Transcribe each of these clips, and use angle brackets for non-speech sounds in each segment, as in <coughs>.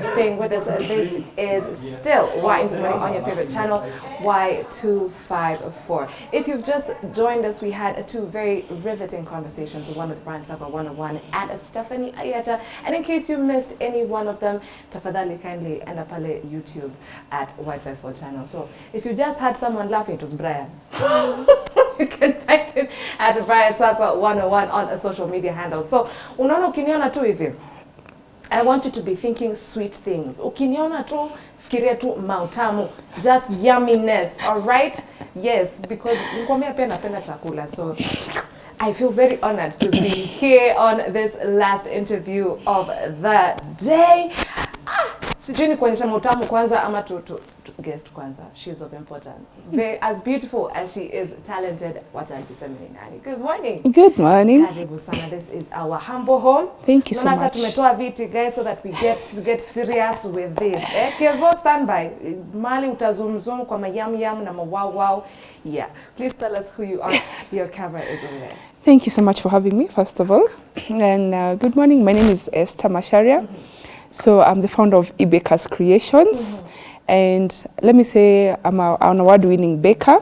staying with us. This is still Why on your favorite channel, Y254. If you've just joined us, we had two very riveting conversations, one with Brian Sapa 101 and a Stephanie Ayeta. And in case you missed any one of them, tafadhali kindly end up pale YouTube at Y254 channel. So if you just had someone laughing, it was Brian. <laughs> you can find him at Brian Sapa 101 on a social media handle. So unaona ukiniona tu hivi I want you to be thinking sweet things. Ukiniona tu fikiria tu mautamu, just yumminess, all right? Yes, because nikwambia pia napenda chakula. So I feel very honored to be here on this last interview of the day. Ah, sijui ni kuonyesha mautamu kwanza ama tu, tu, tu guest kwanza. she is of importance. Very, as beautiful as she is talented, wacha niseme ni nani. Good morning. Good morning. Karibu sana. This is our humble home. Thank you so much. tumetoa viti guys so that we get get serious with this. Eh, Kevo standby. Mali utazumzum kwa mayam yam na mawow wow. Yeah. Please tell us who you are. <laughs> Your camera is over there. Thank you so much for having me, first of all. And uh, good morning. My name is Esther Masharia. So I'm the founder of eBakers Creations. And let me say I'm a, an award-winning baker.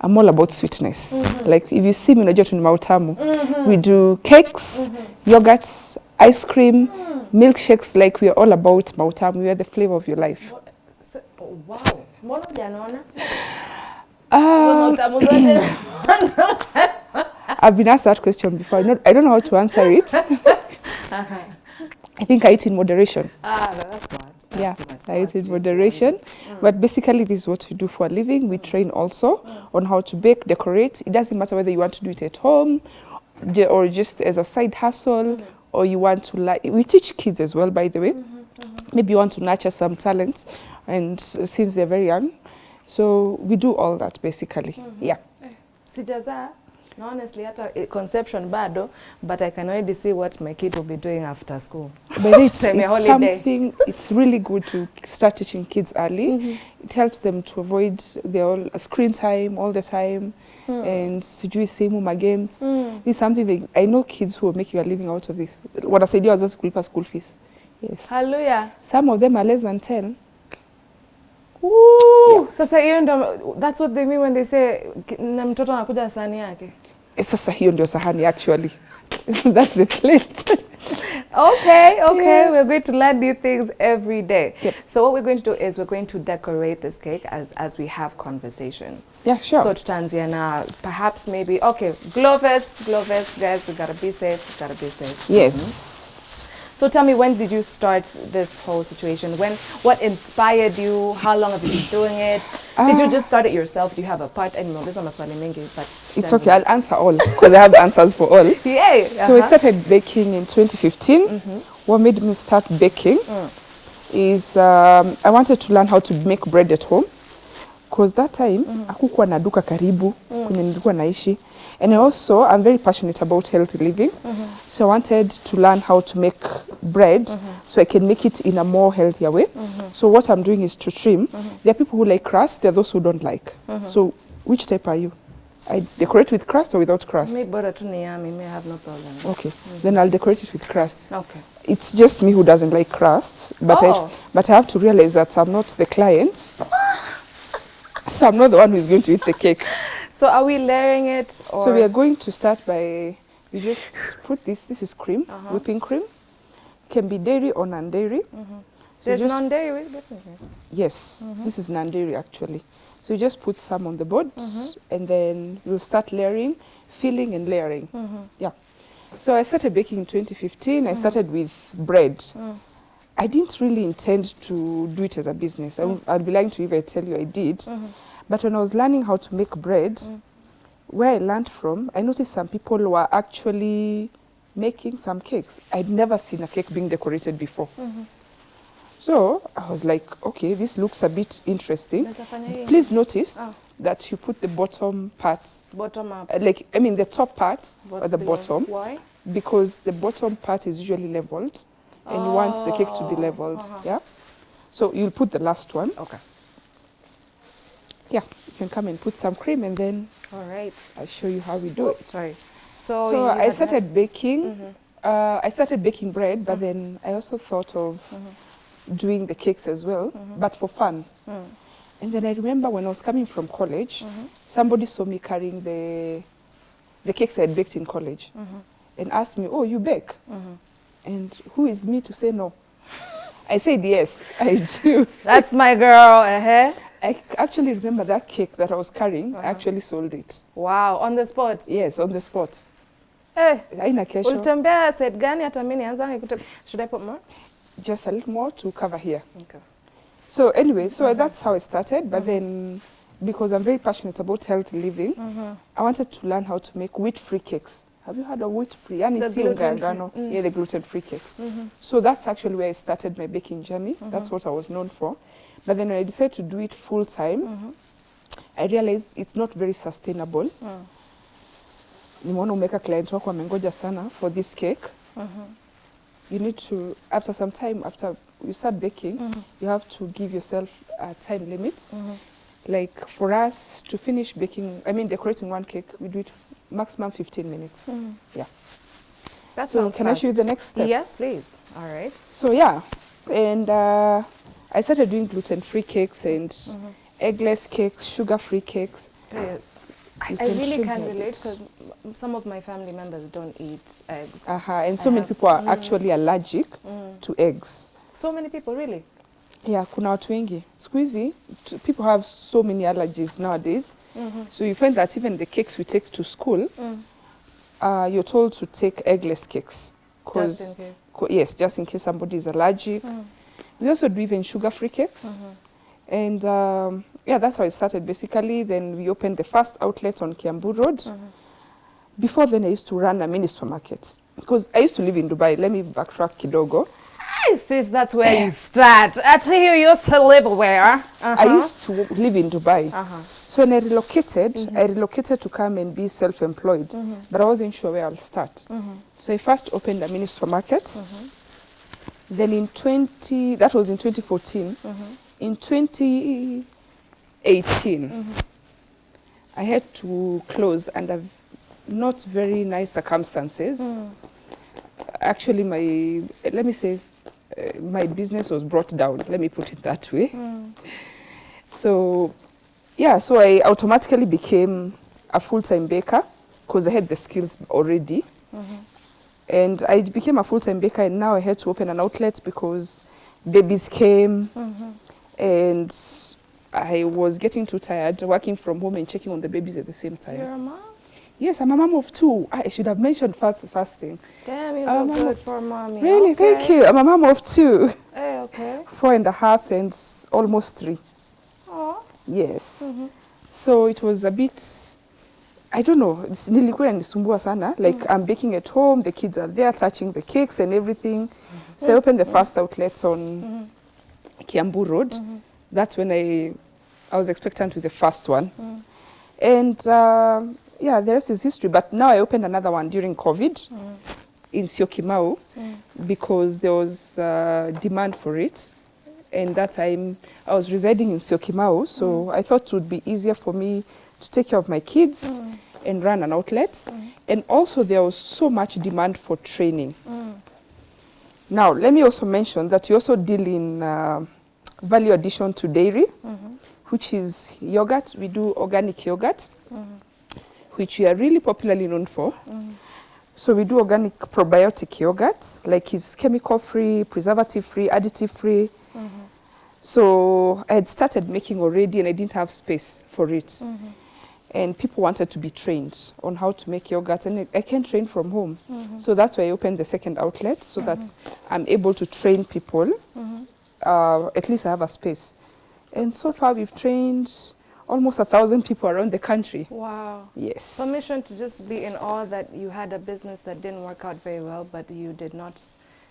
I'm all about sweetness. Like if you see me unajua tu ni mautamu. We do cakes, yogurts, ice cream, milkshakes. Like we are all about mautamu. We are the flavor of your life. Wow. Mbona hujanaona? Um. Uh, <coughs> I've been asked that question before. I, I don't know how to answer it. <laughs> I think I eat in moderation. Ah, that's smart. That's Yeah, smart. I eat in moderation. Mm. But basically, this is what we do for a living. We mm. train also mm. on how to bake, decorate. It doesn't matter whether you want to do it at home or just as a side hustle or you want to like. We teach kids as well, by the way. Mm-hmm, mm-hmm. Maybe you want to nurture some talents, and s- since they're very young, so we do all that basically. Mm-hmm. Yeah. Eh, Sijazaa. Na honestly hata conception bado, but I can already see what my kid will be doing after school. But it's, <laughs> it's something, it's really good to start teaching kids early. mm -hmm. It helps them to avoid their all, screen time all the time mm. and sijui simu ma games. This It's something they, I know kids who are making a living out of this. Wanasaidia wazazi kulipa school fees. Yes. Hallelujah. Some of them are less than 10. Woo! Sasa hiyo ndo that's what they mean when they say na mtoto anakuja sani yake. Eh, Sasa hiyo ndio sahani actually. <laughs> That's the plate. Okay, okay. Yeah. We're going to learn new things every day. Yep. So what we're going to do is we're going to decorate this cake as as we have conversation. yeah, sure. So tutaanzia na perhaps maybe okay, Gloves, Gloves guys, we gotta be safe, we gotta be safe. yes. So tell me, when did you start this whole situation? When, what inspired you? How long have you been doing it? Uh, did you Ah. just start it yourself? Do you have a part? I know, this is maswali but It's okay. I'll answer all because I have answers for all. <laughs> Yay! So we uh-huh. started baking in 2015. Mm -hmm. What made me start baking mm. is um, I wanted to learn how to make bread at home because that time mm. hakukuwa na duka karibu mm. kwenye nilikuwa naishi and also I'm very passionate about healthy living. Mm-hmm. So I wanted to learn how to make bread mm-hmm. so I can make it in a more healthier way. Mm-hmm. So what I'm doing is to trim. There are people who like crust there are those who don't like. So which type are you? I decorate with crust or without crust? Me bora tu ni yummy, me I have no problem. Okay, then I'll decorate it with crust. Okay. It's just me who doesn't like crust, but Oh. I but I have to realize that I'm not the client, <laughs> so I'm not the one who's going to eat the cake. <laughs> So are we layering it or? So we are going to start by we just put this. This is cream, Uh-huh. whipping cream. Can be dairy or non-dairy. Mm-hmm. So There's non-dairy with it? Okay. Yes, mm-hmm. this is non-dairy actually. So you just put some on the board, mm-hmm. and then we'll start layering, filling and layering. Yeah. So I started baking in 2015. I started with bread. Mm. I didn't really intend to do it as a business. I, mm. would be lying to you if I tell you I did. But when I was learning how to make bread, where I learned from, I noticed some people were actually making some cakes. I'd never seen a cake being decorated before. So I was like, okay, this looks a bit interesting. Naweza fanya hii? Please notice Oh. that you put the bottom part, Bottom up. uh, like, I mean, the top part What's at the below? bottom, Why? because the bottom part is usually leveled and you want the cake to be Oh, leveled. uh-huh. Yeah. So you'll put the last one. Okay. Yeah. You can come and put some cream and then All right. I'll show you how we do it. Sorry. So, So, I had started baking. Mhm. Uh, I started baking bread, but then I also thought of doing the cakes as well, but for fun. Mm. And then I remember when I was coming from college, Mhm. somebody saw me carrying the the cakes I had baked in college Mhm. and asked me, "Oh, you bake?" And who is me to say no? <laughs> I said yes, I do. That's my girl. Uh-huh. I actually remember that cake that I was carrying. Uh-huh. I actually sold it. Wow, on the spot. Yes, on the spot. Eh, Haina kesho. ulitembea set gani hata mimi nianzange kutembea. Should I put more? Just a little more to cover here. Okay. So anyway, so Mhm. that's how I started. But then, because I'm very passionate about healthy living. I wanted to learn how to make wheat-free cakes. Have you heard of wheat-free? Yani The si unga ya gluten-free. ngano. Mm. Yeah, the gluten-free cakes. Mhm. So that's actually where I started my baking journey. That's Mhm. what I was known for. But then when I decided to do it full time, Mhm. I realized it's not very sustainable. Mm. Nimeona umeweka client wako amengoja sana for this cake. Mhm. You need to, after some time, after you start baking, Mhm. you have to give yourself a time limit. Mhm. Like for us to finish baking, I mean decorating one cake, we do it maximum 15 minutes. Mhm. Yeah. That So sounds can I show you the next step? Yes, please. All right. So yeah, and uh, I started doing gluten-free cakes and Mhm. eggless cakes, sugar-free cakes. Yeah. I, I really can relate because some of my family members don't eat eggs. Uh-huh. And so I many people are mm. actually allergic Mm. to eggs. So many people, really? Yeah, kuna watu wengi. Siku hizi, t- people have so many allergies nowadays. Mhm. So you find that even the cakes we take to school, Mm. uh, you're told to take eggless cakes. Just in case. yes, just in case somebody is allergic. Mm. We also do even sugar-free cakes. Mhm. And um, yeah, that's how it started basically. Then we opened the first outlet on Kiambu Road. Mhm. Before then, I used to run a mini supermarket because I used to live in Dubai. Let me backtrack kidogo. Hey, sis, that's where you start. I tell you, used to live where? Uh-huh. I used to live in Dubai. Uh-huh. So when I relocated, Mhm. I relocated to come and be self-employed, Mhm. but I wasn't sure where I'll start. Mhm. So I first opened a mini supermarket. Then in 20, that was in 2014. Mhm. In 2018, Mhm. I had to close under not very nice circumstances. Mm. Actually, my, let me say, uh, my business was brought down. Let me put it that way. Mm. So, yeah, so I automatically became a full-time baker because I had the skills already. Mhm. And I became a full-time baker and now I had to open an outlet because babies came Mhm. and I was getting too tired working from home and checking on the babies at the same time. You're a mom? Yes, I'm a mom of two. I should have mentioned first, first thing. Damn, you look good for a mommy. Really, okay. thank you. I'm a mom of two, Hey, okay. <laughs> four and a half and almost three. Oh. Yes. Mhm. So it was a bit, I don't know, it's- nilikuwa inanisumbua sana. Like I'm baking at home, the kids are there touching the cakes and everything. So I opened the first outlet on Mhm. Kiambu Road. Mhm. That's when I, I was expectant with the first one. Mm. And um yeah, the rest is history. But now I opened another one during COVID Mm. in Syokimau Mm. because there was uh, demand for it. And that time I was residing in Syokimau, so I thought it would be easier for me to take care of my kids Mm. and run an outlet. Mm. And also there was so much demand for training. Mm. Now, let me also mention that you also deal in uh, value addition to dairy, Mhm. which is yogurt. We do organic yogurt, Mhm. which we are really popularly known for. Mhm. So we do organic probiotic yogurt, like it's chemical free, preservative free, additive free. Mhm. So I had started making already and I didn't have space for it. Mhm. And people wanted to be trained on how to make yogurt and I- can train from home. Mhm. So that's why I opened the second outlet so that I'm able to train people. Mhm. Uh, at least I have a space. And so far we've trained almost a thousand people around the country. Wow. Yes. Permission to just be in awe that you had a business that didn't work out very well, but you did not,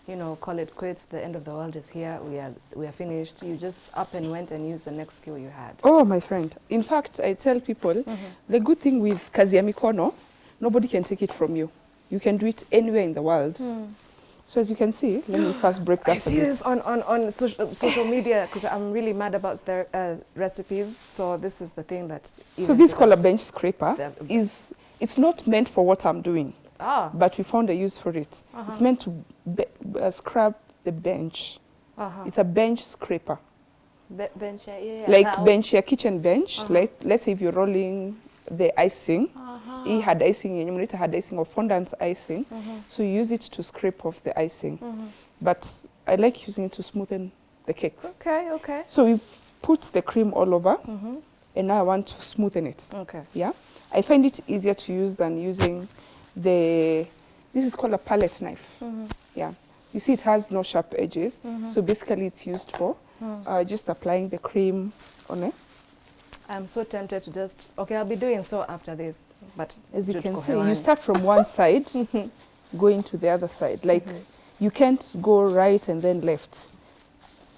you know, call it quits. The end of the world is here. We are we are finished. You just up and went and used the next skill you had. Oh, my friend. In fact, I tell people Mhm. the good thing with kazi ya mikono, nobody can take it from you. You can do it anywhere in the world. Mm. So as you can see, let me first break I that a see this on, on, on social, social media because I'm really mad about their uh, recipes. So this is the thing that. So this a bench scraper is, it's not meant for what I'm doing, Ah. but we found a use for it. uh-huh. It's meant to be, uh, scrub the bench. Uh-huh. It's a bench scraper. Be- bench, yeah, yeah. like Now- bench your kitchen bench Uh-huh. like let's say if you're rolling the icing Uh-huh. hii had icing mnaita had icing or fondant icing Mhm. so you use it to scrape off the icing but i like using it to smoothen the cakes Okay, okay. so we've put the cream all over Mm-hmm. and now i want to smoothen it Okay. yeah i find it easier to use than using the this is called a palette knife Mm-hmm. yeah you see it has no sharp edges Mhm. so basically it's used for Mm. uh, just applying the cream on it I'm so tempted to just okay, I'll be doing so after this. But As you can see, you start from one <laughs> side, going to the other side. Like Mhm. you can't go right and then left.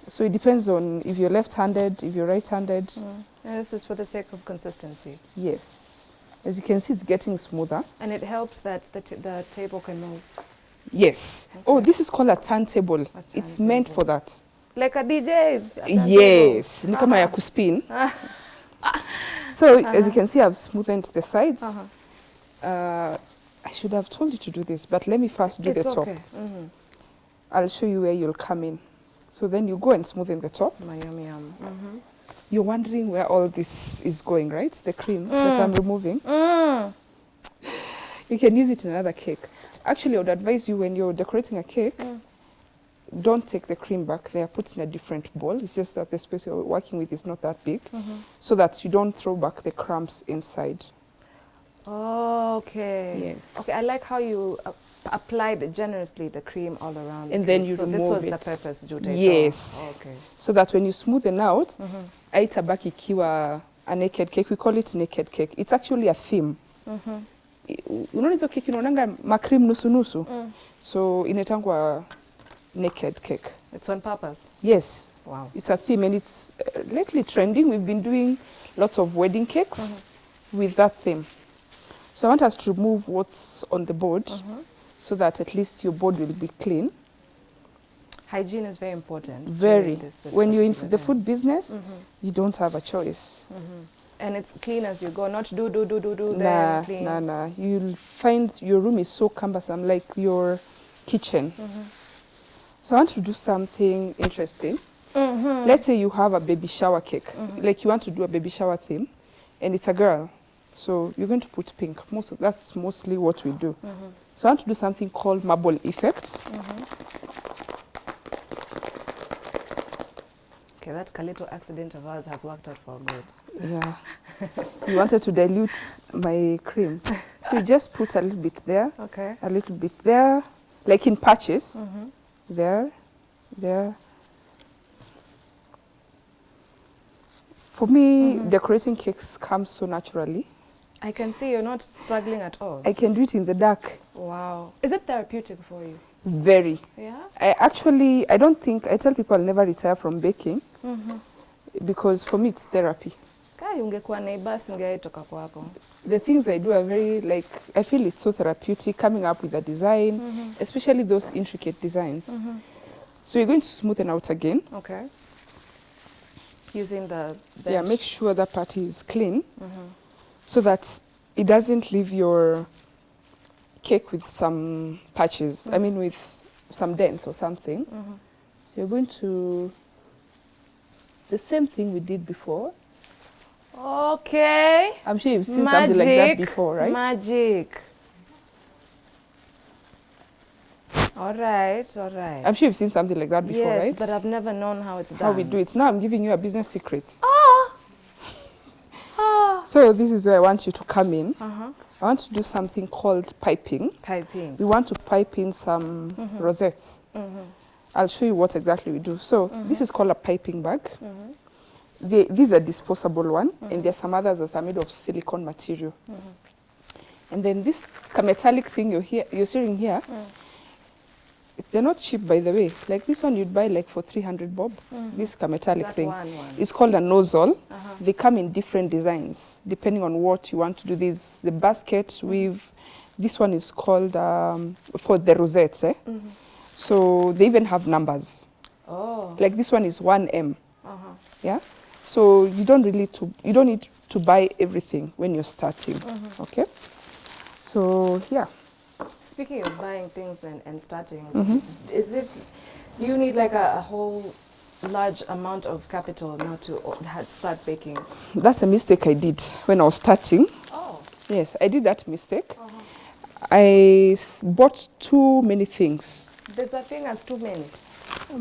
So it depends on if you're left-handed, if you're right-handed. Mm. And this is for the sake of consistency. Yes. As you can see, it's getting smoother. And it helps that the, the table can move. Yes. Oh, this is called a turntable. A It's meant for that. Like a DJ's. a. Yes. Ni kama ya Uh-huh. kuspin. So as you Uh-huh. can see, I've smoothened the sides. Uh-huh. Uh, I should have told you to do this, but let me first do It's the top. okay. Mm-hmm. I'll show you where you'll come in. So then you go and smoothen the top. My yum yum. Mm-hmm. You're wondering where all this is going, right? The cream that I'm Mm. removing. Mm. You can use it in another cake. Actually, I would advise you when you're decorating a cake, Mm. don't take the cream back there. Put it in a different bowl. It's just that the space you're working with is not that big, Mm-hmm. so that you don't throw back the crumbs inside. Okay. Yes. Okay, I like how you uh, applied generously the cream all around. the And then cake. you so this remove was the purpose, Jute. Yes. Okay. So that when you smoothen out, aitabaki ikiwa a naked cake. We call it naked cake. It's actually a theme. Mm-hmm. I- Unaona hizo keki unaonanga makrim nusu nusu. Mm. So inaitangwa naked cake. It's on purpose. Yes, Wow. it's a theme and it's uh, lately trending. We've been doing lots of wedding cakes with that theme. So I want us to remove what's on the board Mhm. so that at least your board will be clean. Hygiene is very important. Very. this- this When you're in the food business, Mhm. you don't have a choice. Mhm. And it's clean as you go, not do, do, do, do, do, Nah, then clean. nah, nah. You'll find your room is so cumbersome, like your kitchen. Mhm. So I want to do something interesting. Mhm. Let's say you have a baby shower cake, Mhm. like you want to do a baby shower theme, and it's a girl. So you're going to put pink. Most of, that's mostly what we do. Mhm. So I want to do something called marble effect. Mhm. Okay, that little accident of ours has worked out for good. Yeah. we wanted to dilute my cream. So you just put a little bit there, Okay. a little bit there, like in patches. Mm-hmm. There, there. For me, Mhm. decorating cakes comes so naturally. I can see you're not struggling at all. I can do it in the dark. wow. Is it therapeutic for you? Very. Yeah. I actually, I don't think, I tell people I'll never retire from baking Mm-hmm. because for me it's therapy. Kai ungekuwa neighbor singeitoka kwako. The things I do are very, like, I feel it's so therapeutic coming up with a design, Mm-hmm. especially those intricate designs. Mm-hmm. So you're going to smoothen out again. Okay. Using the bench. Yeah, make sure that part is clean Mm-hmm. So that it doesn't leave your cake with some patches. I Mm. mean, with some dents or something. Mm-hmm. So you're going to the same thing we did before. Okay. I'm sure you've seen something like that before, right? Magic. All right, all right. I'm sure you've seen something like that before, yes, right? but I've never known how it's done. How we do it. Now I'm giving you a business secret. Ah. So this is where I want you to come in. Uh-huh. I want to do something called piping. Piping. We want to pipe in some Mhm. rosettes. Mm-hmm. I'll show you what exactly we do. So this is called a piping bag. Mm-hmm. They, these are disposable one, and there's some others that are made of silicone material. Mm-hmm. And then this metallic thing you're here, you're seeing here, Mm. They're not cheap by the way. Like this one you'd buy like for 300 bob. Mhm. This metallic That thing. one, one. It's called a nozzle. Uh-huh. They come in different designs depending on what you want to do. This the basket with this one is called um, for the rosettes. Eh? Mm-hmm. So they even have numbers. Oh. Like this one is 1M. Uh-huh. Yeah. So you don't really to you don't need to buy everything when you're starting. Mhm. Okay. So yeah. Speaking of buying things and, and starting, Mhm. is it do You need like a, a whole large amount of capital now to start baking. That's a mistake I did when I was starting. Oh. Yes, I did that mistake. I s- bought too many things. There's a thing as too many.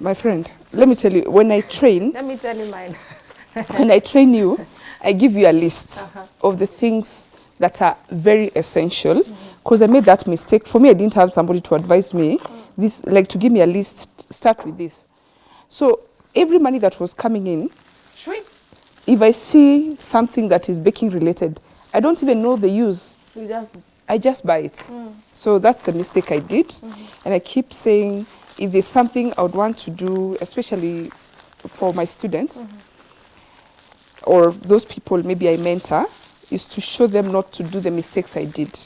My friend, let me tell you, when I train, Let me tell you mine. <laughs> when I train you, I give you a list Uh-huh. of the things that are very essential. Because I made that mistake. For me, I didn't have somebody to advise me. This, like, to give me a list. Start with this. So every money that was coming in, if I see something that is baking related, I don't even know the use. You just I just buy it. Mm. So that's the mistake I did. Mm-hmm. And I keep saying if there's something I would want to do, especially for my students mm-hmm. or those people maybe I mentor, is to show them not to do the mistakes I did.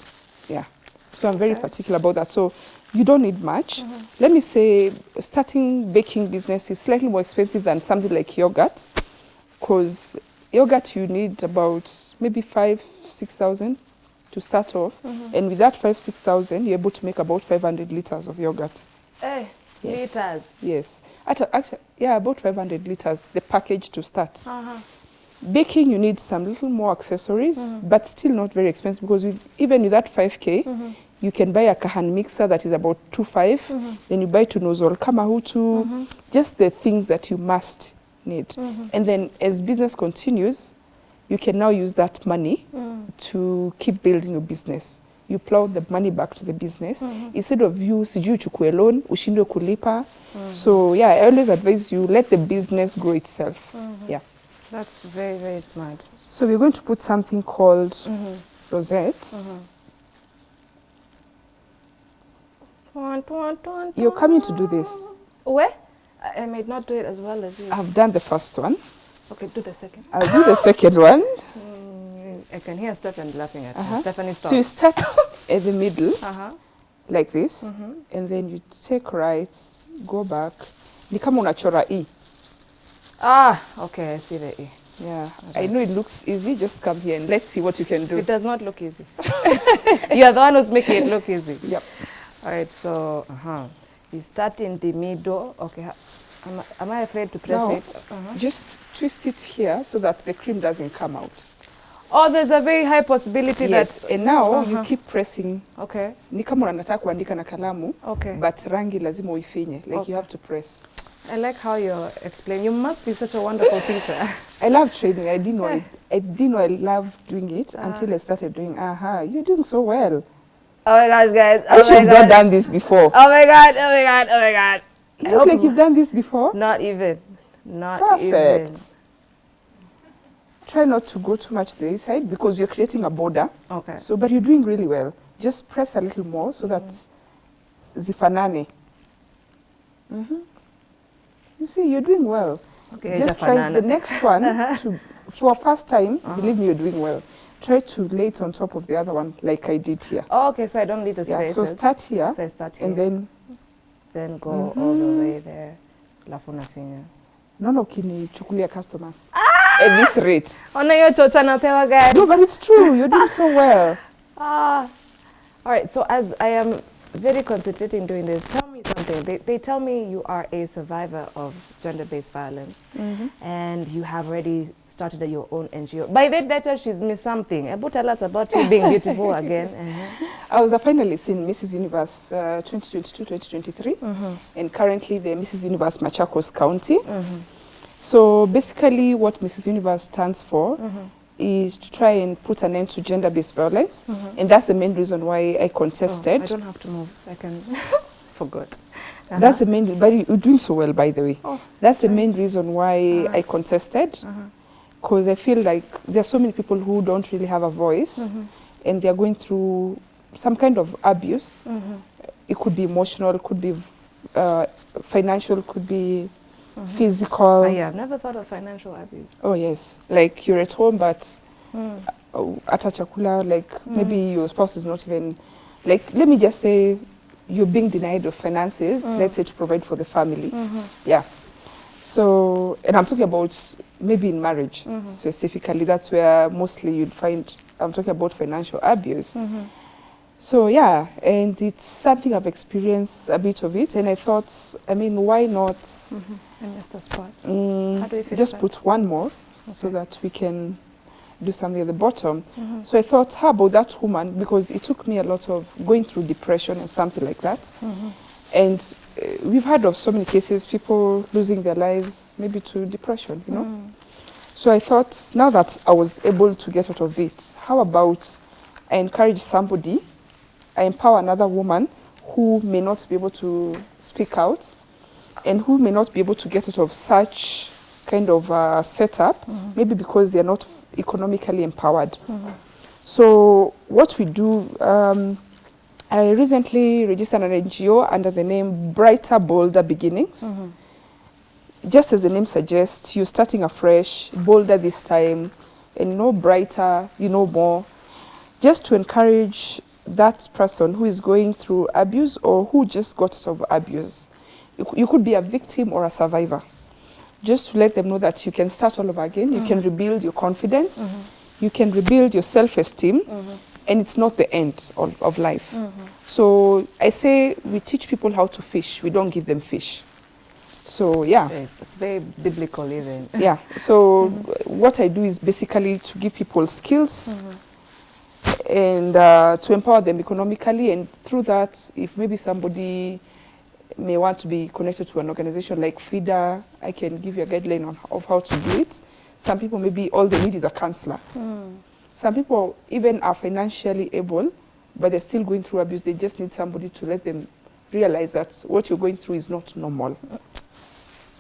So I'm very Okay. particular about that. So you don't need much. Let me say starting baking business is slightly more expensive than something like yogurt because yogurt you need about maybe five, six thousand to start off. And with that five, six thousand, you're able to make about 500 liters of yogurt. eh, Yes. liters. Yes. Actually, actually, yeah, about 500 liters, the package to start. Uh-huh. Baking, you need some little more accessories, but still not very expensive because with, even with that 5K, you can buy a Kahan mixer that is about 2.5. Mm-hmm. Then you buy two Tunozol Kamahutu, mm-hmm. just the things that you must need. Mm-hmm. And then as business continues, you can now use that money mm. to keep building your business. You plow the money back to the business instead of you sijui uchukue loan ushindwe kulipa. Mm. So yeah, I always advise you let the business grow itself. Yeah. That's very, very smart. So we're going to put something called rosette. Tuan, tuan, You're coming to do this. Where? I, I might not do it as well as you. I've done the first one. okay, do the second. I'll do the second one. Mm, I can hear Stefan laughing at Uh-huh. me. Stephanie, stop. So you start at the middle uh-huh. like this, Mm-hmm. and then you take right, go back. Ni kama unachora E. Ah, okay, I see the E. Yeah, I know it looks easy. Just come here and let's see what you can do. It does not look easy. <laughs> You're the one who's making it look easy. Yep. All right, so uh-huh. you start in the middle. Okay, am, I- am I afraid to press No. it? Uh-huh. Just twist it here so that the cream doesn't come out. Oh, there's a very high possibility Yes, that. and now Uh-huh. you keep pressing. Okay, Ni kama unataka kuandika na kalamu, okay. but rangi lazima uifinye. Like Okay. you have to press. I like how you explain. You must be such a wonderful teacher. <laughs> I love training. I didn't know. <laughs> I, I didn't know I loved doing it uh -huh. until I started doing. Aha, uh -huh, you're doing so well. Oh my gosh, guys. I Oh should have not done this before. Oh my god, oh my god, oh my god. You I look hope like you've done this before. Not even. Not even. Perfect. even. Try not to go too much to this side because you're creating a border. Okay. So, but you're doing really well. Just press a little more so that zifanane. hmm You see, you're doing well. Okay, Just try the next one <laughs> to, for a first time. Uh-huh. Believe me, you're doing well. Try to lay it on top of the other one, like I did here. Oh, okay, so I don't need the Yeah. spaces. So start here, So I start here. and then then go all the way there. Alafu nafinya. naona ukinichukulia customers Ah! at this rate. Ona hiyo chocha napewa guys. No, but it's true. You're doing so well. <laughs> Ah. All right, so as I am very concentrating doing this, tell something. They, they tell me you are a survivor of gender-based violence and you have already started your own NGO. By that letter, she's missed something. Ebu tell us about you being beautiful <laughs> again. Uh-huh. I was a finalist in Mrs. Universe uh, 2022-2023, and currently the Mrs. Universe Machakos County. So basically, what Mrs. Universe stands for is to try and put an end to gender-based violence, and that's the main reason why I Oh, contested. I don't have to move. I can. <laughs> Forgot. Uh-huh. That's the main. But you- you're doing so well, by the way. Oh, That's the main reason why Uh-huh. I contested, uh-huh. because I feel like there are so many people who don't really have a voice, Mhm. and they are going through some kind of abuse. Mhm. It could be emotional, could be uh, financial, could be Mhm. physical. Oh, yeah, I've never thought of financial abuse. Oh yes, like you're at home, but Mm. uh, at a chakula, like Mm. maybe your spouse is not even, like let me just say, you're being denied of finances. Mm. Let's say to provide for the family. Mhm. Yeah. So, and I'm talking about maybe in marriage Mhm. specifically. That's where mostly you'd find. I'm talking about financial abuse. Mhm. So yeah, and it's something I've experienced a bit of it, and I thought, I mean, why not. And just the spot. mm, How do you fix just that? put one more so that we can do something at the bottom. Mhm. So I thought, how about that woman? Because it took me a lot of going through depression and something like that. Mhm. And uh, we've heard of so many cases, people losing their lives maybe to depression, you know. Mm. So I thought, now that I was able to get out of it, how about I encourage somebody, I empower another woman who may not be able to speak out and who may not be able to get out of such kind of uh, setup, Mhm. maybe because they're not economically empowered. Mhm. So what we do, um, I recently registered an NGO under the name Brighter Bolder Beginnings. Mhm. Just as the name suggests, you're starting afresh, bolder this time, and you know brighter, you know more. Just to encourage that person who is going through abuse or who just got out of abuse. You, you could be a victim or a survivor. Just to let them know that you can start all over again, you can rebuild your confidence, you can rebuild your self-esteem, and it's not the end of, of life. So I say we teach people how to fish, we don't give them fish. So yeah, Yes, it's very biblical even. yeah. So what I do is basically to give people skills Mhm. and uh, to empower them economically, and through that, if maybe somebody may want to be connected to an organization like FIDA, I can give you a guideline on of how to do it. Some people maybe all they need is a counselor. Mm. Some people even are financially able, but they're still going through abuse. They just need somebody to let them realize that what you're going through is not normal.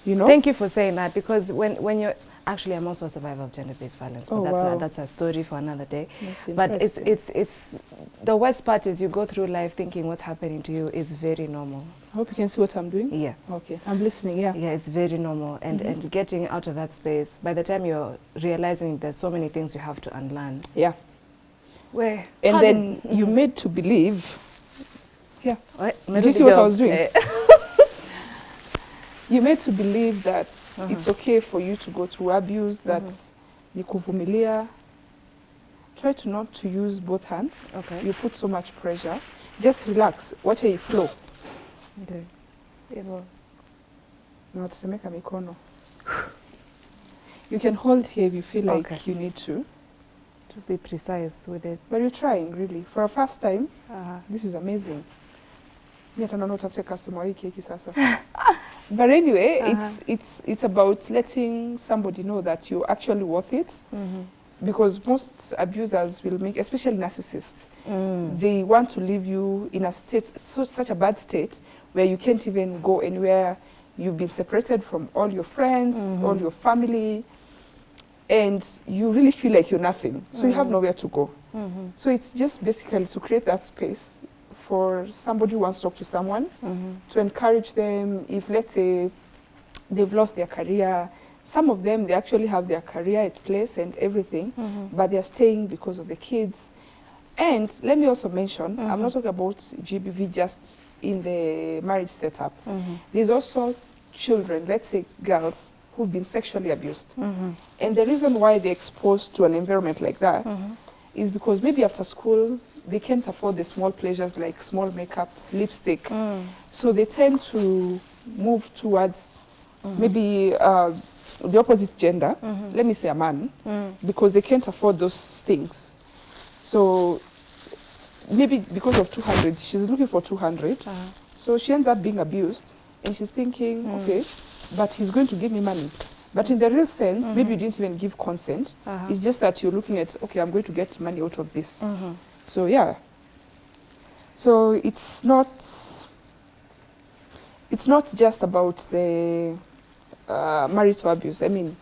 You know? Thank you for saying that because when, when you're actually I'm also a survivor of gender-based violence, but Oh, that's wow. a, that's a story for another day. That's But it's it's it's the worst part is you go through life thinking what's happening to you is very normal. I hope you can see what I'm doing. Yeah. Okay, I'm listening. Yeah. Yeah, it's very normal. And Mhm. and getting out of that space, by the time you're realizing there's so many things you have to unlearn. Yeah. Where And then you Mhm. made to believe. Yeah. What? Did you see what I was doing? Eh, You made to believe that Mhm. it's okay for you to go through abuse. That ni kuvumilia. Try to not to use both hands. okay. You put so much pressure. Just relax. Watch it flow. Okay. Hivyo. Na tusemeka mikono. You can hold here if you feel like Okay. you need to. To be precise with it. But you're trying really. For a first time, Uh-huh. this is amazing. Mi hata naona utafute customer wa hii keki sasa. But anyway, Uh-huh. it's it's it's about letting somebody know that you're actually worth it. Mhm. Because most abusers will make, especially narcissists, Mm. they want to leave you in a state, so, such a bad state, where you can't even go anywhere. You've been separated from all your friends, Mhm. all your family, and you really feel like you're nothing. So you have Mhm. nowhere to go. Mhm. So it's just basically to create that space for somebody who wants to talk to someone, Mhm. to encourage them. If, let's say, they've lost their career, some of them, they actually have their career at place and everything, Mhm. but they're staying because of the kids. And let me also mention, I'm Mhm. not talking about GBV just in the marriage setup. Mhm. There's also children, let's say girls, who've been sexually abused. Mhm. And the reason why they're exposed to an environment like that is because maybe after school they can't afford the small pleasures like small makeup, lipstick. Mm. So they tend to move towards Mhm. maybe uh, the opposite gender, Mhm. let me say a man, Mm. because they can't afford those things. So maybe because of 200, she's looking for 200. Uh-huh. So she ends up being abused and she's thinking, Mm. okay, but he's going to give me money. But in the real sense, maybe you Mhm. didn't even give consent. Uh-huh. It's just that you're looking at, okay, I'm going to get money out of this. Mhm. So yeah. So it's not it's not just about the uh, marital abuse. I mean,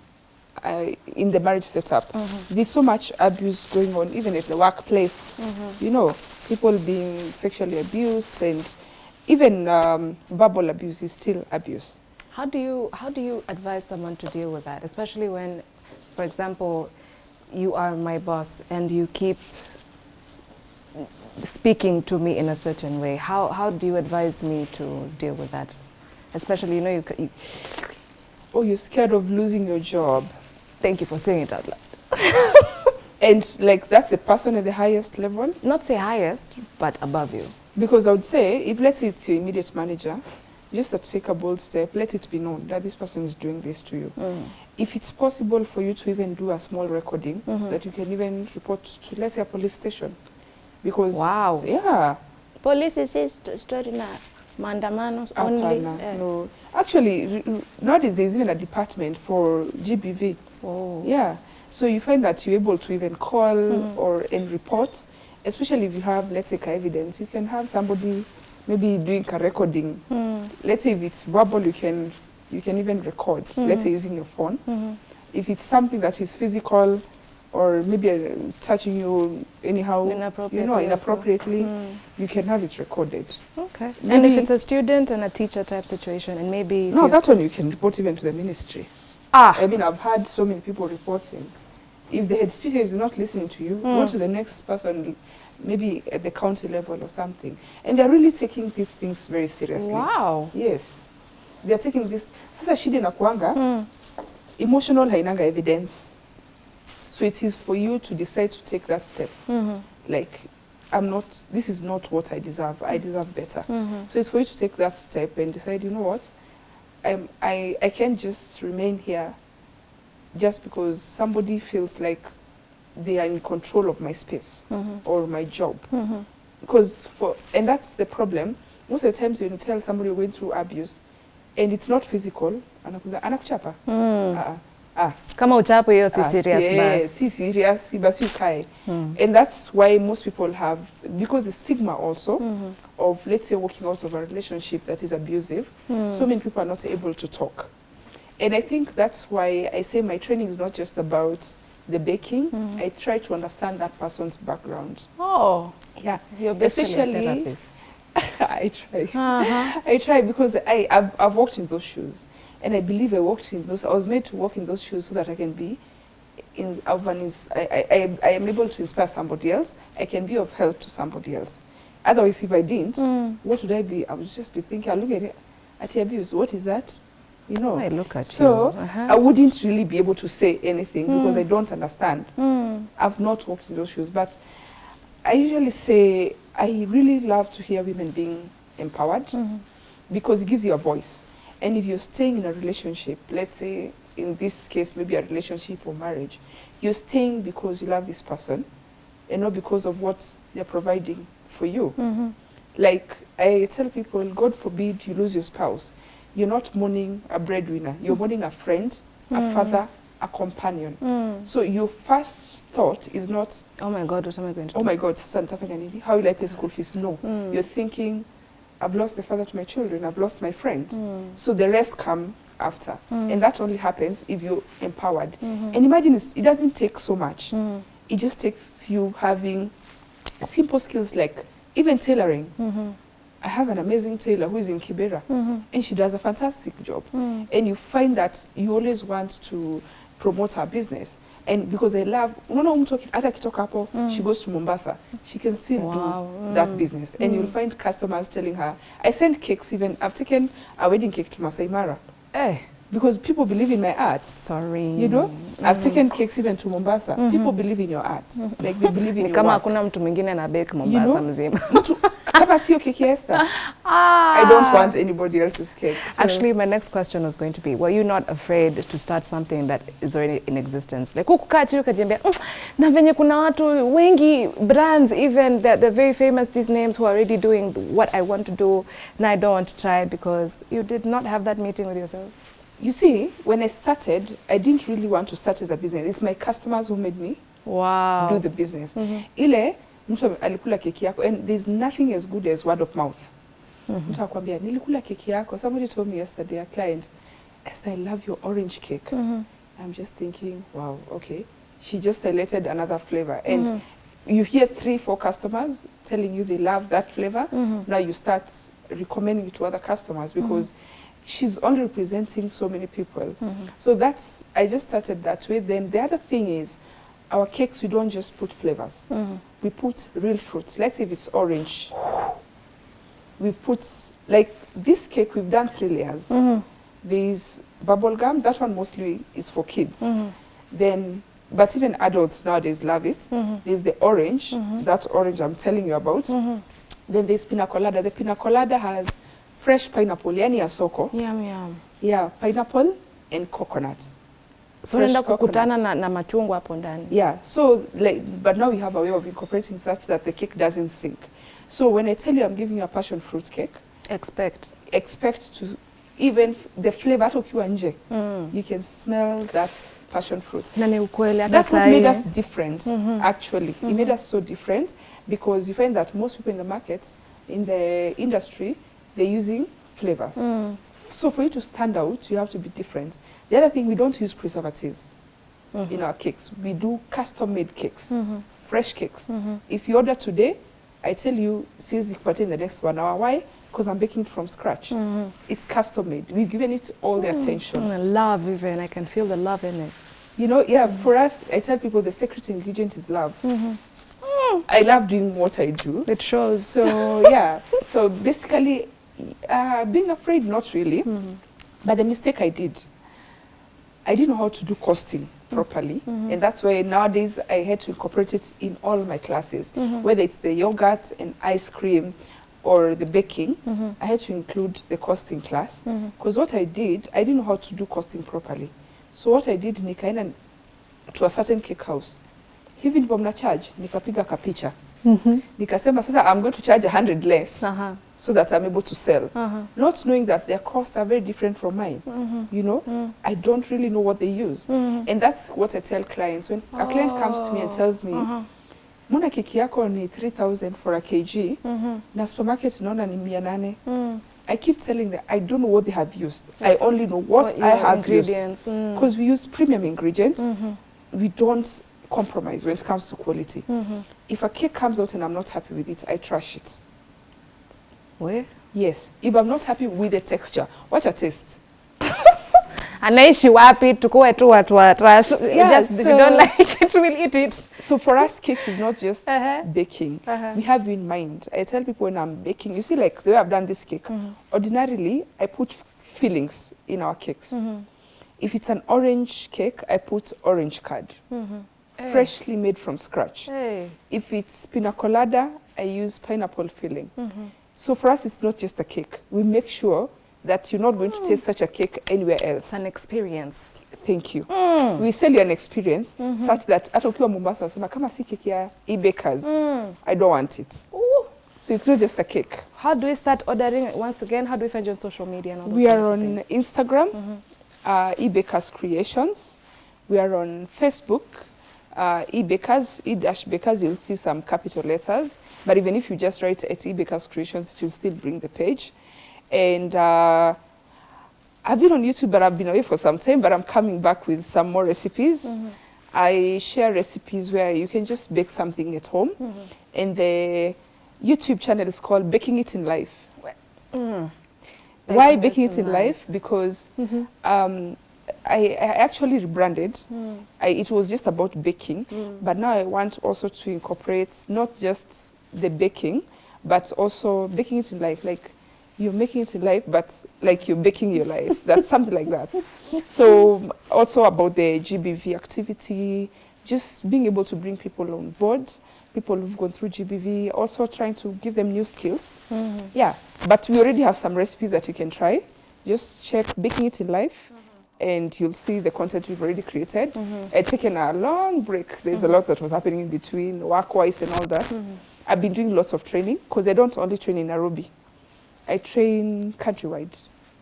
uh, in the marriage setup, Mhm. there's so much abuse going on, even at the workplace. Mhm. You know, people being sexually abused and even um, verbal abuse is still abuse. How do you how do you advise someone to deal with that, especially when, for example, you are my boss and you keep speaking to me in a certain way? How how do you advise me to deal with that? Especially, you know, you, you Oh, you're scared of losing your job. thank you for saying it out loud. <laughs> And like that's the person at the highest level. Not say highest, but above you. Because I would say, if let's say it's your immediate manager, just to take a bold step, let it be known that this person is doing this to you. Mm. If it's possible for you to even do a small recording, Mhm. that you can even report to, let's say, a police station. Because, Wow. yeah, Police si st story na maandamano only. eh. no. Actually, nowadays there's even a department for GBV. Oh. Yeah. So you find that you're able to even call Mhm. or and report, especially if you have, let's say, evidence. You can have somebody maybe doing a recording. Mm. Let's say if it's verbal, you can you can even record. Let's say Mhm. using your phone. Mhm. If it's something that is physical, or maybe uh, touching you anyhow, you know, inappropriately, Mm. you can have it recorded. Okay. and if it's a student and a teacher type situation, and maybe No, that one you can report even to the ministry. ah I mean, I've had so many people reporting. If the head teacher is not listening to you, go Mm. to the next person, maybe at the county level or something. And they're really taking these things very seriously. wow. Yes. They're taking this. Sasa shida inakuanga, Mm. emotional hainanga evidence. So it is for you to decide to take that step. Mhm. Like, I'm not, this is not what I deserve. I deserve better. Mhm. So it's for you to take that step and decide, you know what, I'm, I, I can't just remain here just because somebody feels like they are in control of my space Mhm. or my job. Mhm. Because for, and that's the problem. Most of the times when you tell somebody you're going through abuse and it's not physical, anakuchapa. Mm. Ah, ah, Kama uchapo hiyo si ah, serious si, eh, basi. si serious, si basi ukae. Mm. And that's why most people have, because the stigma also Mhm. of, let's say, walking out of a relationship that is abusive, Mm. so many people are not able to talk. And I think that's why I say my training is not just about the baking. Mhm. I try to understand that person's background. Oh, Yeah, you're Especially- a. <laughs> I try. Uh-huh. I try because I, I've, I've walked in those shoes. And I believe I walked in those, I was made to walk in those shoes so that I can be in, of an ins- I, I, I, I am able to inspire somebody else. I can be of help to somebody else. Otherwise, if I didn't, Mm. what would I be? I would just be thinking, I look at it, at abuse. What is that? You know? I look at So, you. Uh-huh. I wouldn't really be able to say anything because Mm. I don't understand. Mm. I've not walked in those shoes, but I usually say I really love to hear women being empowered Mhm. because it gives you a voice. And if you're staying in a relationship, let's say in this case, maybe a relationship or marriage, you're staying because you love this person and not because of what they're providing for you. Mhm. Like I tell people, God forbid you lose your spouse. You're not mourning a breadwinner, you're mourning a friend, a Mm. father, a companion. Mm. So your first thought is not, Oh my God, what am I going to oh do? my God, nini? How will I pay school fees? No. Mm. You're thinking, I've lost the father to my children, I've lost my friend. Mm. So the rest come after. Mm. And that only happens if you're empowered. Mhm. And imagine it's, it doesn't take so much. Mm. It just takes you having simple skills like even tailoring. Mhm. I have an amazing tailor who is in Kibera Mhm. and she does a fantastic job. Mm. And you find that you always want to promote her business. And because they love, unaona mtu hata akitoka hapo, Mm. she goes to Mombasa, she can still Wow. do that Mm. business. And Mm. you'll find customers telling her, I send cakes even, I've taken a wedding cake to Masai Mara Eh, because people believe in my art. sorry. You know, mm. I've taken cakes even to Mombasa. Mm -hmm. People believe in your art. Mm -hmm. Like they believe in <laughs> your kama hakuna mtu mwingine na bake Mombasa know? mzima. Mtu, kama sio keki ya Esther, <laughs> I don't want anybody else's cake. So- Actually, my next question was going to be, were you not afraid to start something that is already in existence? Like, kukaa chini ukajiambia, "Mm, na venye kuna watu wengi, brands even, they're, they're very famous, these names who are already doing what I want to do, and I don't want to try because you did not have that meeting with yourself. You see, when I started, I didn't really want to start as a business. It's my customers who made me Wow. do the business. Mm -hmm. Ile mtu alikula keki yako and there's nothing as good as word of mouth. Mhm. Mtu akwambia nilikula keki yako. Somebody told me yesterday, a client, Esther, I love your orange cake. Mm -hmm. I'm just thinking, wow, okay. She just highlighted another flavor. And mm -hmm. you hear three, four customers telling you they love that flavor. Mm -hmm. Now you start recommending it to other customers because mm -hmm. she's only representing so many people. Mm -hmm. So that's, I just started that way. Then the other thing is, our cakes, we don't just put flavors. Mhm. We put real fruits. Let's say if it's orange. We've put, like this cake, we've done three layers. Mhm. There's bubble gum. That one mostly is for kids. Mhm. Then but even adults nowadays love it. Mhm. There's the orange, Mhm. that orange I'm telling you about. Mhm. Then there's pina colada. The pina colada has fresh pineapple, yani ya soko. Yum, yum. Yeah, pineapple and coconut. So unaenda kukutana na, na machungwa hapo ndani. Yeah, so like, but now we have a way of incorporating such that the cake doesn't sink. So when I tell you I'm giving you a passion fruit cake, Expect. expect to even the flavor hata ukiwa nje, Mm. you can smell that passion fruit. Na ni ukweli hata That's what made us different, mm -hmm. actually. Mm -hmm. It made us so different because you find that most people in the market, in the industry, they're using flavors. Mm. So for you to stand out, you have to be different. The other thing, we don't use preservatives Mhm. in our cakes. We do custom-made cakes, Mhm. fresh cakes. Mhm. If you order today, I tell you, since you put in the next one hour. Why? Because I'm baking it from scratch. Mhm. It's custom-made. We've given it all the attention. Mm, love even. I can feel the love in it. You know, yeah, for us, I tell people the secret ingredient is love. Mhm. I love doing what I do. It shows. So yeah, so basically, uh, being afraid, not really. But the mistake I did, I didn't know how to do costing properly, mm -hmm. and that's why nowadays I had to incorporate it in all my classes, mm -hmm. whether it's the yogurt and ice cream, or the baking. mm -hmm. I had to include the costing class because what I did, I didn't know how to do costing properly. So what I did, nikaenda to a certain cake house, hivi ndivyo mna charge, nikapiga kapicha Mhm. nikasema sasa I'm going to charge 100 less uh -huh. so that I'm able to sell. uh -huh. Not knowing that their costs are very different from mine. Mhm. You know, Mm. I don't really know what they use. Mhm. And that's what I tell clients. When oh. a client comes to me and tells me, Aha. mbona keki yako ni 3000 for a kg Mhm. na supermarket naona ni 800. Mm. I keep telling them I don't know what they have used. I only know what, what I have used. because Mm. We use premium ingredients, Mhm. we don't compromise when it comes to quality. Mhm. If a cake comes out and I'm not happy with it, I trash it. We? Yes. If I'm not happy with the texture, watch a taste. anaishi wapi tukuwe tu watu wa trash Yeah, just if you don't <laughs> like it we'll eat it So for us, cakes is not just Uh-huh. baking. Uh-huh. We have in mind. I tell people when I'm baking, you see, like the way I've done this cake. Mhm. Ordinarily, I put fillings in our cakes. Mhm. If it's an orange cake, I put orange curd, Mhm. Hey. freshly made from scratch. Hey. If it's pina colada, I use pineapple filling. Mhm. So for us, it's not just a cake. We make sure that you're not going to taste such a cake anywhere else. It's an experience Thank you. mm. We sell you an experience Mhm. such that hata ukiwa Mombasa unasema kama si keki ya e-bakers, Mm. I don't want it. Ooh. So it's not just a cake. how do we start ordering once again how do we find you on social media and all We are on things? Instagram, Mhm. uh, e-bakers creations. We are on Facebook, uh, e-bakers, e-dash bakers, you'll see some capital letters. But even if you just write at e-bakers creations, it will still bring the page. And uh, I've been on YouTube, but I've been away for some time, but I'm coming back with some more recipes. Mhm. I share recipes where you can just bake something at home. Mhm. And the YouTube channel is called Baking It in Life. Mm. Why Baking It Baking It in Life. Life? Because Mhm. um, I, I actually rebranded. Mm. I, it was just about baking, Mm. but now I want also to incorporate not just the baking, but also baking it in life. Like you're making it in life, but like you're baking your life. <laughs> That's something like that. So also about the GBV activity, just being able to bring people on board, people who've gone through GBV, also trying to give them new skills. Mhm. Yeah, but we already have some recipes that you can try. Just check Baking It in Life, and you'll see the content we've already created. Mhm. I'd taken a long break. There's a lot that was happening in between, work-wise and all that. Mhm. I've been doing lots of training because I don't only train in Nairobi. I train countrywide.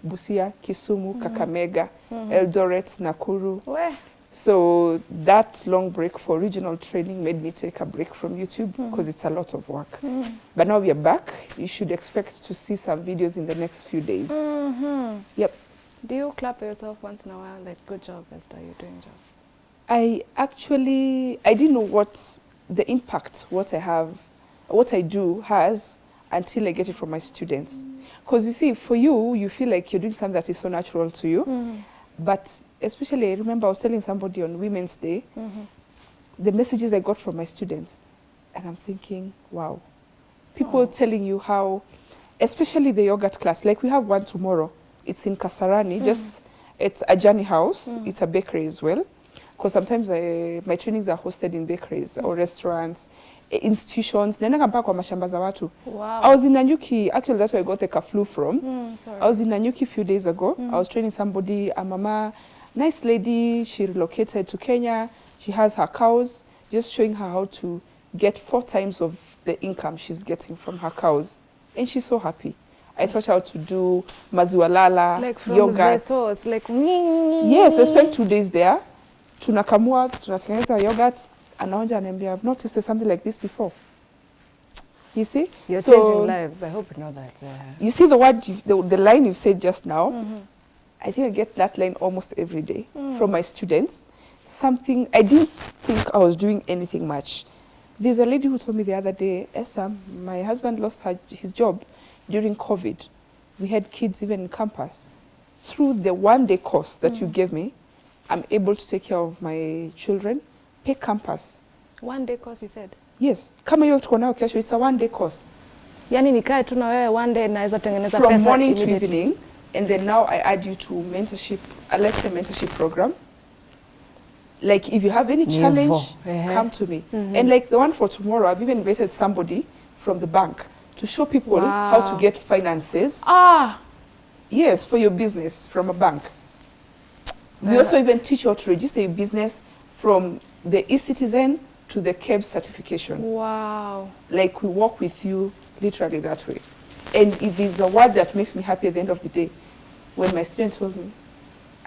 Busia, Kisumu, Kakamega, Mhm. Eldoret, Nakuru. We. So that long break for regional training made me take a break from YouTube because it's a lot of work. Mhm. But now we are back. You should expect to see some videos in the next few days. Mhm. Yep. Do you clap yourself once in a while? Like, good job, Esther, you're doing job. I actually I didn't know what the impact what I have, what I do has until I get it from my students. Because you see, for you, you feel like you're doing something that is so natural to you. Mhm. But especially, I remember I was telling somebody on Women's Day Mhm. the messages I got from my students, and I'm thinking, wow, people Oh. telling you how, especially the yogurt class. Like we have one tomorrow. It's in Kasarani, Mm. just it's a Journey House. Mm. It's a bakery as well. because sometimes I, my trainings are hosted in bakeries mm. or restaurants, institutions. Naendanga mpaka kwa mashamba za watu. Wow. I was in Nanyuki, actually that's where I got the kaflu from. Mm, sorry. I was in Nanyuki a few days ago. mm. I was training somebody, a mama, nice lady. She relocated to Kenya. She has her cows, just showing her how to get four times of the income she's getting from her cows. And she's so happy. I taught how to do maziwalala, like from yogurt. source, like Yes, I spent two days there. Tunakamua, tunatengeneza yogurt. Anaonja ananiambia, I've not tasted something like this before. You see? You're So- changing lives. I hope you know that. Uh, You see the word, the, the line you've said just now? mhm. I think I get that line almost every day Mm. from my students. Something, I didn't think I was doing anything much. There's a lady who told me the other day, Essa, my husband lost her, his job during COVID. We had kids even in campus. Through the one day course that you Mm. gave me, I'm able to take care of my children, pay campus. One day course you said. Yes, kama hiyo tuko nayo kesho, it's a one day course. Yaani nikae tu na wewe one day naweza tengeneza From morning to evening, and then now I add you to mentorship, a lifetime mentorship program. Like if you have any Nivo. challenge, Ehe. come to me. Mhm. And like the one for tomorrow, I've even invited somebody from the bank to show people how to get finances. Ah, Yes, for your business from a bank. We Yeah. also even teach you how to register your business from the e-citizen to the KEBS certification. wow. Like we work with you literally that way. And if it's a word that makes me happy at the end of the day, when my student told me,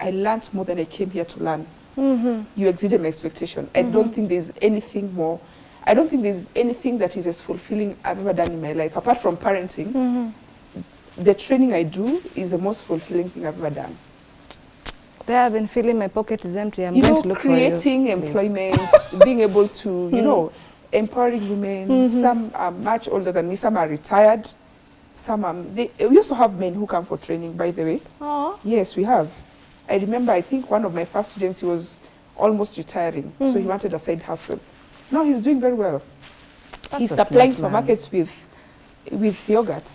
I learned more than I came here to learn. Mm-hmm. You exceeded my expectation. I don't think there's anything more. I don't think there's anything that is as fulfilling I've ever done in my life. Apart from parenting, Mm-hmm. the training I do is the most fulfilling thing I've ever done. There I've been feeling my pocket is empty. I'm you going know, to look creating for you. employment, <laughs> being able to, you Mm. know, empowering women. Mhm. Some are much older than me. Some are retired. Some are. They, we also have men who come for training. By the way, Oh. yes, we have. I remember. I think one of my first students he was almost retiring, so he Mhm. wanted a side hustle. Now he's doing very well. That's he's supplying smart supermarkets with with yogurt.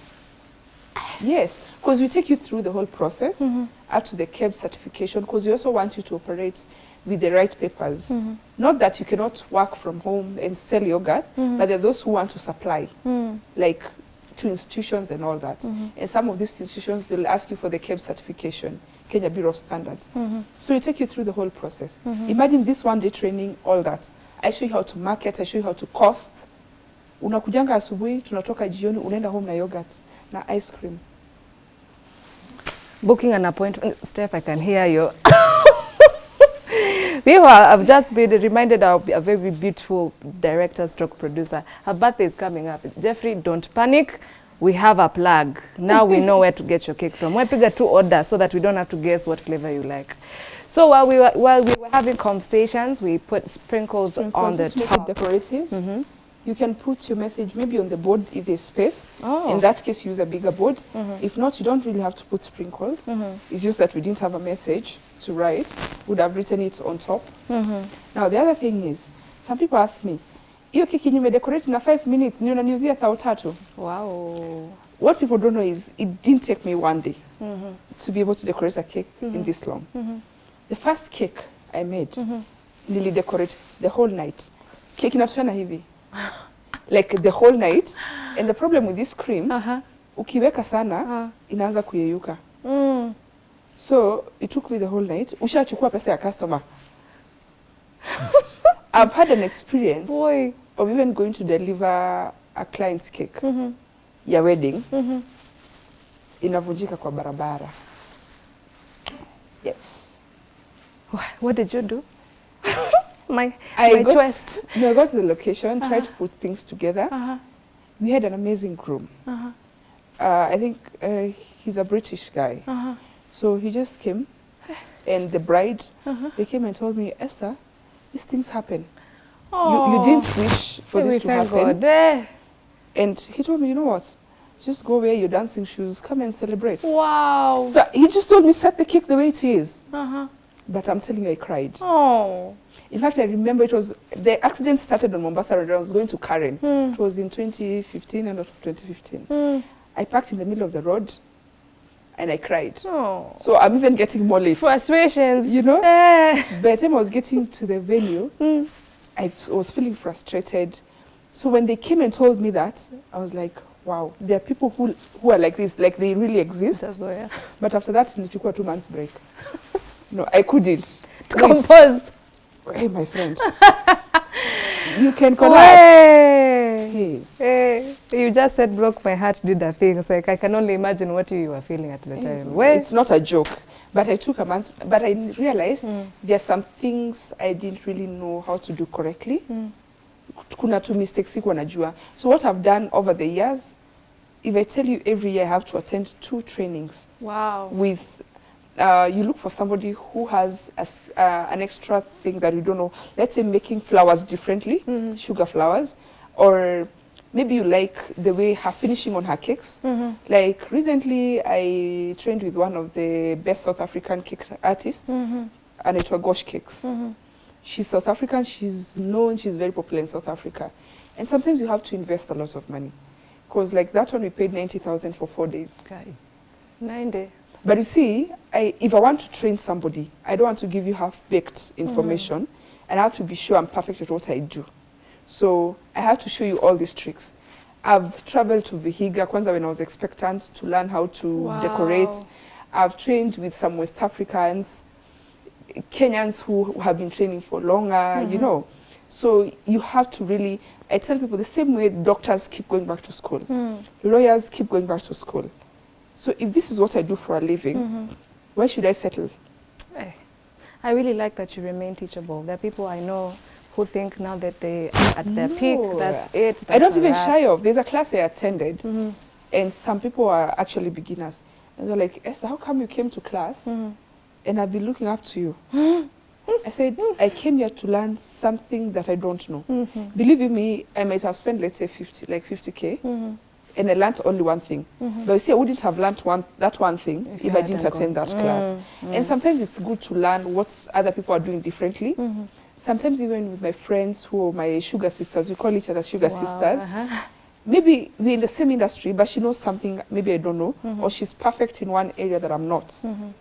Yes, because we take you through the whole process Mm-hmm. up to the KEB certification because we also want you to operate with the right papers. Mm-hmm. Not that you cannot work from home and sell yogurt, Mhm. but there are those who want to supply, Mm. like to institutions and all that. Mhm. And some of these institutions, they'll ask you for the KEB certification, Kenya Bureau of Standards. Mhm. So we take you through the whole process. Mhm. Imagine this one day training, all that. I show you how to market, I show you how to cost. Unakujanga asubuhi, tunatoka jioni, unaenda home na yogurt na ice cream. Booking an appointment. Steph, I can hear you. <laughs> Meanwhile, I've just been reminded of a very beautiful director stroke producer. Her birthday is coming up. Jeffrey, don't panic. We have a plug. Now we know where to get your cake from. Wepiga two order so that we don't have to guess what flavor you like. So while we were, while we were having conversations, we put sprinkles, on the Sprinkles, make it top. decorative. Mhm. You can put your message maybe on the board if there's space. Oh. In that case, use a bigger board. Mhm. If not, you don't really have to put sprinkles. Mhm. It's just that we didn't have a message to write. Would have written it on top. Mhm. Now, the other thing is, some people ask me, hiyo keki nimedecorate na 5 minutes, ni unaniuzia thao tatu. Wow. What people don't know is it didn't take me one day Mhm. to be able to decorate a cake in Mhm. this long. The first cake I made, mm Mhm. nilidecorate the whole night. Cake inatoshana hivi. like the whole night. And the problem with this cream, Uh-huh. ukiweka sana, Uh. -huh. inaanza kuyeyuka. Mm. So it took me the whole night. Ushachukua pesa ya customer. <laughs> I've had an experience Boy. of even going to deliver a client's cake mm -hmm. ya wedding mm -hmm. inavunjika kwa barabara. Yes. Wha- What did you do? <laughs> my I my got, twist. No, I got to the location, tried Uh-huh. to put things together. Uh-huh. We had an amazing groom. Uh-huh. Uh, I think uh, he's a British guy. Uh-huh. So he just came, <sighs> and the bride, they came and told me, Esther, these things happen. You, Oh. you didn't wish for Hey, this to thank happen. God. Eh. And he told me, you know what? Just go wear your dancing shoes, come and celebrate. Wow. So he just told me, set the cake the way it is. uh-huh. But I'm telling you, I cried. Oh. In fact, I remember it was, the accident started on Mombasa Road. I was going to Karen. Hmm. It was in 2015, end of 2015. Hmm. I parked in the middle of the road. and I cried. Oh. So I'm even getting more late. Frustrations. You know? Eh. By the time I was getting to the venue, <laughs> Mm. I was feeling frustrated. So when they came and told me that, I was like, wow, there are people who, who are like this, like they really exist. Why, yeah. But after that, nilichukua two months break. <laughs> no, I couldn't. To compose. Hey, my friend. <laughs> you can collapse. Hey. Hey. You just said broke my heart did a thing. So like I can only imagine what you were feeling at the time. Well, It's not a joke. But I took a month, but I realized Mm. there are some things I didn't really know how to do correctly. Mm. Kuna two mistakes sikuwa najua. So what I've done over the years, if I tell you every year I have to attend two trainings Wow. with, uh, you look for somebody who has a uh, an extra thing that you don't know. Let's say making flowers differently, Mhm. sugar flowers, or maybe you like the way her finishing on her cakes. Mm-hmm. Like recently, I trained with one of the best South African cake artists, Mm-hmm. and it was Gosh Cakes. Mm-hmm. She's South African. She's known. She's very popular in South Africa, and sometimes you have to invest a lot of money, because like that one we paid ninety thousand for four days. Okay. Ninety. But you see, I, if I want to train somebody, I don't want to give you half-baked information, mm -hmm. and I have to be sure I'm perfect at what I do. So I have to show you all these tricks. I've traveled to Vihiga, Kwanzaa when I was expectant, to learn how to Wow. decorate. I've trained with some West Africans, Kenyans who, who have been training for longer, mm -hmm. you Mhm. know. So you have to really, I tell people the same way doctors keep going back to school, Mm. lawyers keep going back to school. So if this is what I do for a living, Mm-hmm. why should I settle? Eh, I really like that you remain teachable. There are people I know who think now that they are at their peak, No. that's it. I don't even wrap. shy of. There's a class I attended, Mhm. and some people are actually beginners. And they're like, Esther, how come you came to class Mhm. and I've been looking up to you? <laughs> I said, I came here to learn something that I don't know. Mhm. Believe you me, I might have spent, let's say, 50, like 50K, Mhm. And I learned only one thing. Mhm. But you see, I wouldn't have learned one, that one thing If if, I didn't attend that class. Mm, And mm. sometimes it's good to learn what other people are doing differently. Mhm. Sometimes even with my friends who are my sugar sisters, we call each other sugar Wow, sisters. uh-huh. Maybe we're in the same industry, but she knows something maybe I don't know, Mhm. or she's perfect in one area that I'm not. Mhm.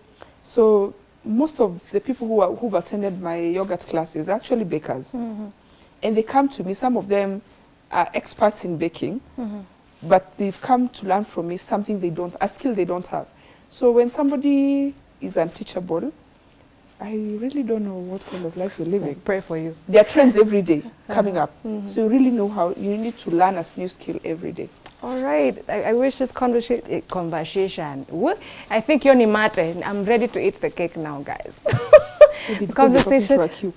So most of the people who are, who've attended my yogurt classes are actually bakers, Mhm. and they come to me. Some of them are experts in baking, Mhm. But they've come to learn from me something they don't, a skill they don't have. So when somebody is unteachable, I really don't know what kind of life you're living. Pray for you. There are trends every day <laughs> coming up. Mhm. So you really know how you need to learn a new skill every day. All right. I, I wish this conversation, eh, conversation. I think you're mate. I'm ready to eat the cake now, guys. <laughs> Maybe because you're talking Conversation-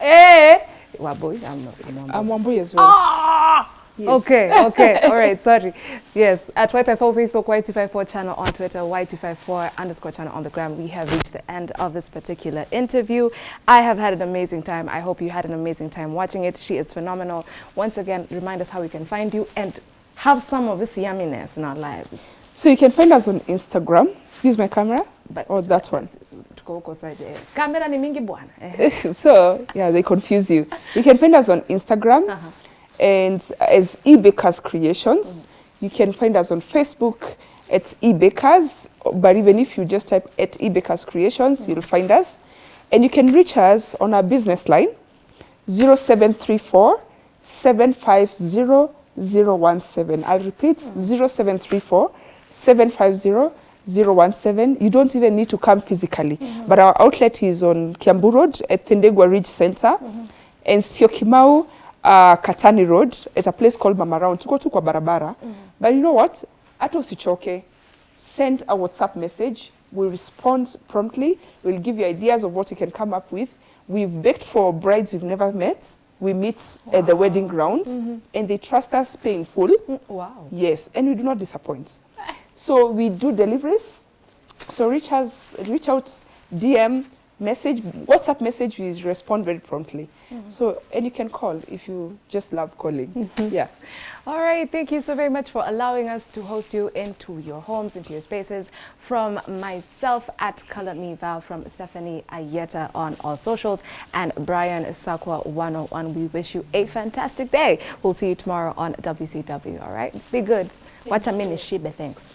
eh? Waboy, I'm not. I'm as well. Ah! Yes. Okay, <laughs> okay, all right, sorry. Yes, at Y254 Facebook, Y254 channel on Twitter, Y254 underscore channel on the gram. We have reached the end of this particular interview. I have had an amazing time. I hope you had an amazing time watching it. She is phenomenal. Once again, remind us how we can find you and have some of this yumminess in our lives. So you can find us on Instagram. Use my camera But or that one. tuko huko side, eh. Kamera ni mingi bwana. Eh. <laughs> so yeah, they confuse you. You can find us on Instagram Uh-huh. And as eBakers Creations. You can find us on Facebook at eBakers. But even if you just type at eBakers Creations, you'll find us. And you can reach us on our business line 0734 750 017. I'll repeat 0734 750 017. You don't even need to come physically. Mm-hmm. But our outlet is on Kiambu Road at Tendegwa Ridge Center mm-hmm. and Syokimau uh, Katani Road at a place called Mama Round. Tuko tu kwa barabara. But you know what? Hata usichoke. Send a WhatsApp message. We'll respond promptly. We'll give you ideas of what you can come up with. We've baked for brides we've never met. We meet at the wedding grounds and they trust us paying full. Mm, Wow. Yes, and we do not disappoint. <laughs> So we do deliveries. So reach us, reach out, DM, message, WhatsApp message. We respond very promptly. Mm-hmm. So and you can call if you just love calling. Mm-hmm. Yeah. All right, thank you so very much for allowing us to host you into your homes, into your spaces. From myself at Color Me Val, from Stephanie Ayeta on all socials, and Brian Sakwa 101. We wish you a fantastic day. We'll see you tomorrow on WCW. All right, be good. Watch a minute, Shiba. Thanks.